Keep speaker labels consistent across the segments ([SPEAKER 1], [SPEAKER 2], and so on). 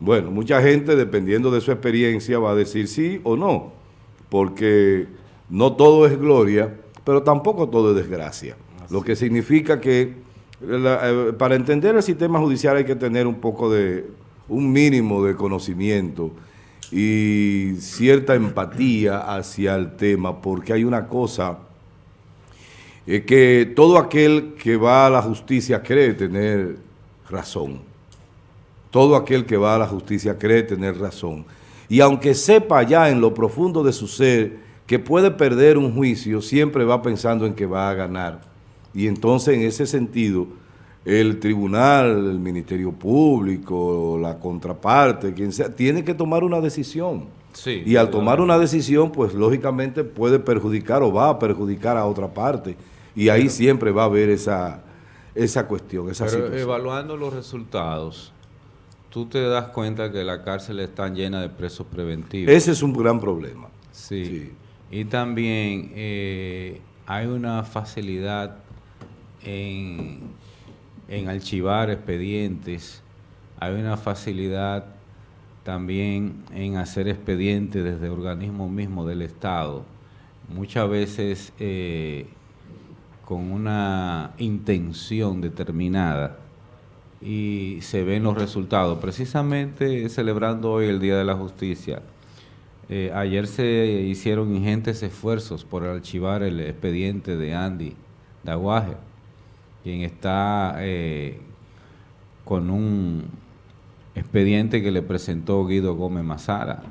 [SPEAKER 1] Bueno, mucha gente, dependiendo de su experiencia, va a decir sí o no, porque no todo es gloria, pero tampoco todo es desgracia. Lo que significa que eh, para entender el sistema judicial hay que tener un poco de, un mínimo de conocimiento y cierta empatía hacia el tema, porque hay una cosa, es que todo aquel que va a la justicia cree tener razón. Todo aquel que va a la justicia cree tener razón. Y aunque sepa ya en lo profundo de su ser que puede perder un juicio, siempre va pensando en que va a ganar. Y entonces en ese sentido, el tribunal, el Ministerio Público, la contraparte, quien sea, tiene que tomar una decisión. y al tomar una decisión, pues lógicamente puede perjudicar o va a perjudicar a otra parte. Y ahí siempre va a haber esa, esa cuestión, esa
[SPEAKER 2] pero evaluando los resultados, tú te das cuenta que la cárcel está llena de presos preventivos.
[SPEAKER 1] Ese es un gran problema.
[SPEAKER 2] Sí. Y también eh, hay una facilidad en, en archivar expedientes, hay una facilidad también en hacer expedientes desde organismos mismos del Estado. Muchas veces eh, con una intención determinada y se ven los resultados. Precisamente celebrando hoy el Día de la Justicia, eh, ayer se hicieron ingentes esfuerzos por archivar el expediente de Andy Daguaje, quien está eh, con un expediente que le presentó Guido Gómez Mazara.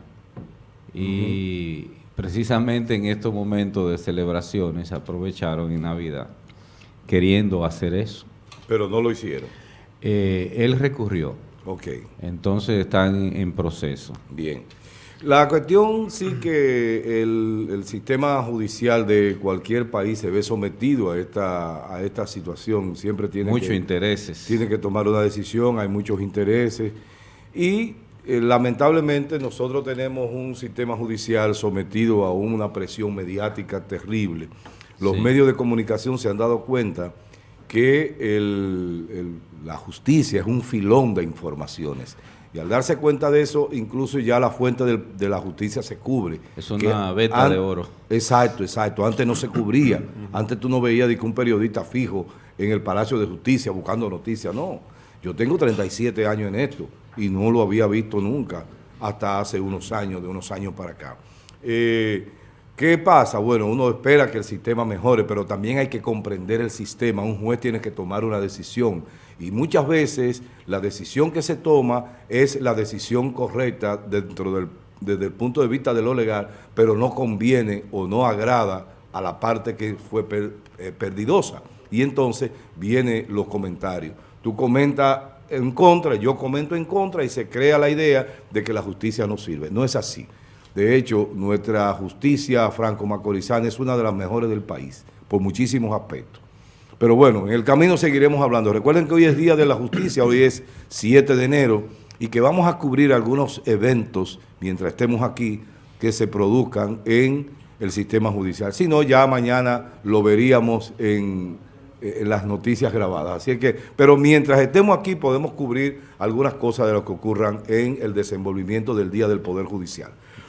[SPEAKER 2] Y precisamente en estos momentos de celebraciones aprovecharon en Navidad queriendo hacer eso.
[SPEAKER 1] Pero no lo hicieron.
[SPEAKER 2] Eh, él recurrió.
[SPEAKER 1] Ok.
[SPEAKER 2] Entonces están en proceso.
[SPEAKER 1] Bien. La cuestión sí que el, sistema judicial de cualquier país se ve sometido a esta, a esta situación. Siempre tiene
[SPEAKER 2] muchos intereses.
[SPEAKER 1] Tiene que tomar una decisión, hay muchos intereses. Y eh, lamentablemente nosotros tenemos un sistema judicial sometido a una presión mediática terrible. Los medios de comunicación se han dado cuenta que la justicia es un filón de informaciones. Y al darse cuenta de eso, incluso ya la fuente de, la justicia se cubre.
[SPEAKER 2] Es una beta de oro.
[SPEAKER 1] Exacto, exacto. Antes no se cubría. Antes tú no veías de que un periodista fijo en el Palacio de Justicia buscando noticias. No. Yo tengo 37 años en esto y no lo había visto nunca hasta hace unos años, de unos años para acá. Eh, ¿Qué pasa? Bueno, uno espera que el sistema mejore, pero también hay que comprender el sistema. Un juez tiene que tomar una decisión y muchas veces la decisión que se toma es la decisión correcta dentro del, desde el punto de vista de lo legal, pero no conviene o no agrada a la parte que fue eh, perdidosa. Y entonces vienen los comentarios. Tú comentas en contra, yo comento en contra y se crea la idea de que la justicia no sirve. No es así. De hecho, nuestra justicia franco-macorizana es una de las mejores del país, por muchísimos aspectos. Pero bueno, en el camino seguiremos hablando. Recuerden que hoy es Día de la Justicia, hoy es 7 de enero, y que vamos a cubrir algunos eventos, mientras estemos aquí, que se produzcan en el sistema judicial. Si no, ya mañana lo veríamos en, las noticias grabadas. Así que, pero mientras estemos aquí podemos cubrir algunas cosas de lo que ocurran en el desenvolvimiento del Día del Poder Judicial.